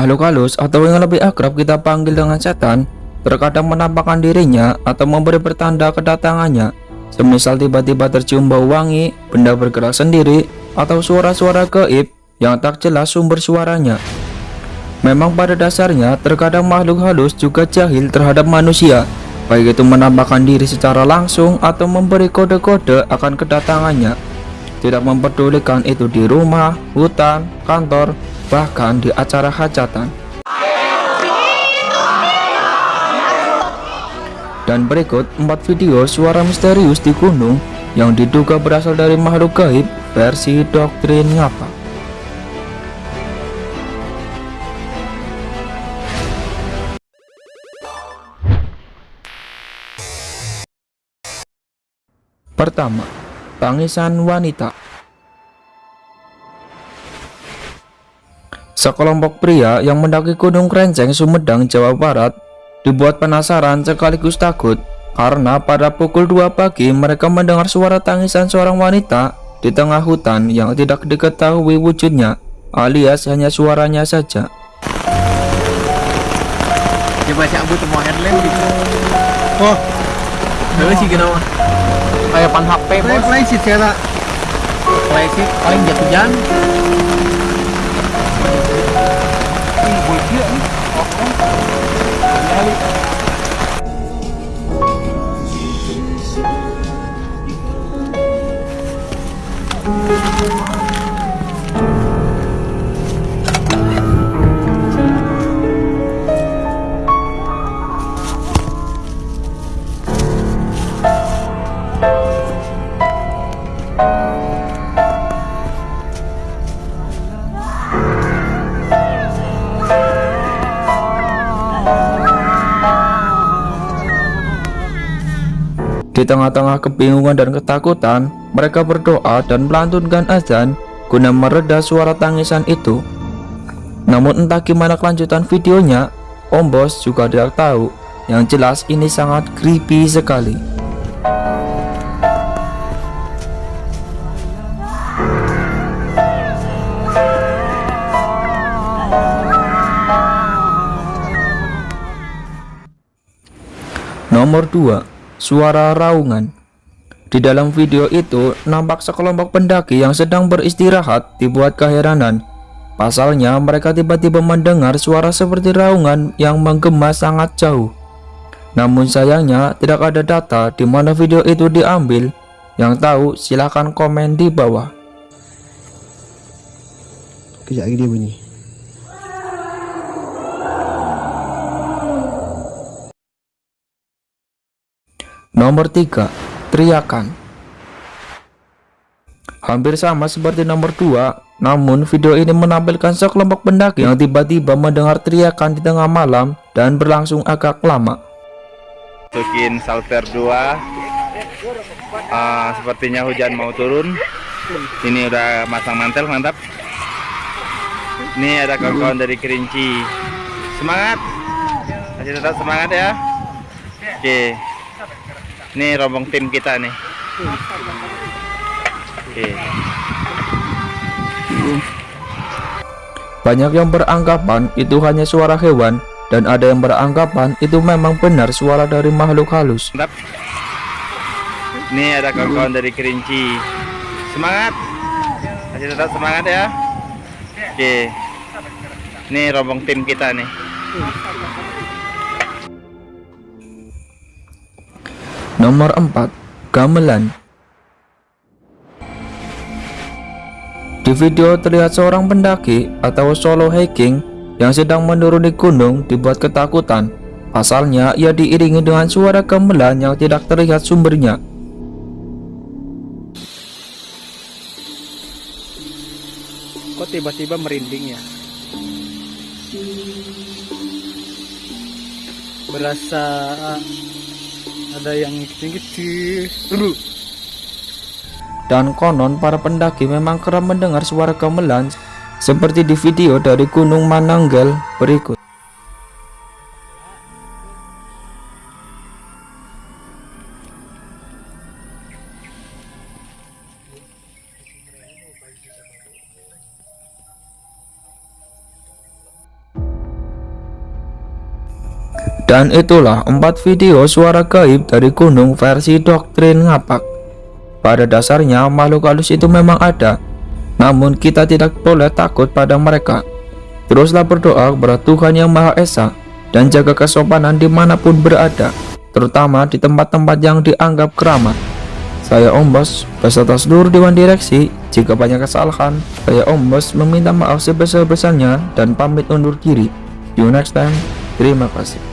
Makhluk halus atau yang lebih akrab kita panggil dengan setan terkadang menampakkan dirinya atau memberi pertanda kedatangannya semisal tiba-tiba tercium bau wangi, benda bergerak sendiri, atau suara-suara gaib yang tak jelas sumber suaranya. Memang pada dasarnya terkadang makhluk halus juga jahil terhadap manusia, baik itu menampakkan diri secara langsung atau memberi kode-kode akan kedatangannya. Tidak memperdulikan itu di rumah, hutan, kantor, bahkan di acara hajatan. Dan berikut 4 video suara misterius di gunung yang diduga berasal dari makhluk gaib versi doktrin ngapa. Pertama, tangisan wanita. Sekelompok pria yang mendaki Gunung Krenceng, Sumedang, Jawa Barat dibuat penasaran sekaligus takut karena pada pukul 2 pagi mereka mendengar suara tangisan seorang wanita di tengah hutan yang tidak diketahui wujudnya alias hanya suaranya saja. Coba si Abu temu headlamp gitu. Oh, sih kenapa? Kayak pan HP bos. Play sih cara. Play sih paling jatuh. 去实现一个。Di tengah-tengah kebingungan dan ketakutan, mereka berdoa dan melantunkan azan guna mereda suara tangisan itu. Namun entah gimana kelanjutan videonya, Om Bos juga tidak tahu. Yang jelas ini sangat creepy sekali. Nomor 2 suara raungan. Di dalam video itu, nampak sekelompok pendaki yang sedang beristirahat dibuat keheranan. Pasalnya, mereka tiba-tiba mendengar suara seperti raungan yang menggema sangat jauh. Namun sayangnya, tidak ada data di mana video itu diambil. Yang tahu, silahkan komen di bawah. Kejap lagi dia bunyi. Nomor 3. Teriakan. Hampir sama seperti nomor 2, namun video ini menampilkan sekelompok pendaki yang tiba-tiba mendengar teriakan di tengah malam dan berlangsung agak lama. Masukin salter 2 uh, ah, Sepertinya hujan mau turun. Ini udah masang mantel, mantap. Ini ada kawan-kawan dari Kerinci. Semangat! Masih tetap semangat ya? Oke ini rombong tim kita nih. Oke. Banyak yang beranggapan itu hanya suara hewan dan ada yang beranggapan itu memang benar suara dari makhluk halus. Mantap. Ini ada kawan-kawan dari Kerinci. Semangat. Masih tetap semangat ya. Oke. Ini rombong tim kita nih. Nomor 4. Gamelan Di video terlihat seorang pendaki atau solo hiking yang sedang menuruni gunung dibuat ketakutan. Pasalnya ia diiringi dengan suara gamelan yang tidak terlihat sumbernya. Kok tiba-tiba merinding ya? Berasa ada yang kecil-kecil dan konon para pendaki memang kerap mendengar suara gamelan seperti di video dari Gunung Mananggal berikut Dan itulah empat video suara gaib dari gunung versi doktrin ngapak. Pada dasarnya makhluk halus itu memang ada, namun kita tidak boleh takut pada mereka. Teruslah berdoa kepada Tuhan Yang Maha Esa dan jaga kesopanan di mana pun berada, terutama di tempat-tempat yang dianggap keramat. Saya Om Bos beserta seluruh Dewan Direksi. Jika banyak kesalahan, saya Om Bos meminta maaf sebesar-besarnya dan pamit undur diri. See you next time. Terima kasih.